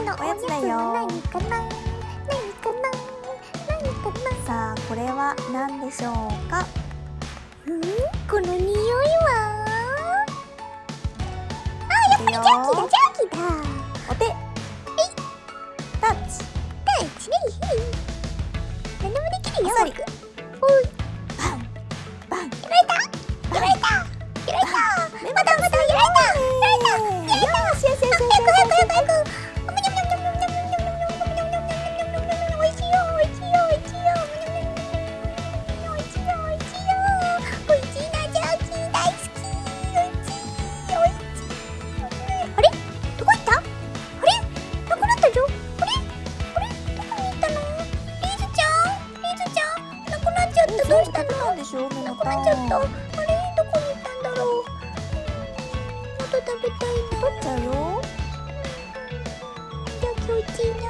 今日のおやつだよ。何かな？何かな？何かな？さあこれは何でしょうか？うん？この匂いは？あやっぱりジャーキーだジャーキーだ。お手。タッチ。タッチ。ね何でもできるよどうしたのでしょうなく困っちゃったあれどこに行ったんだろう。もっと食べたいな。取っちゃう？よじゃあ今日一な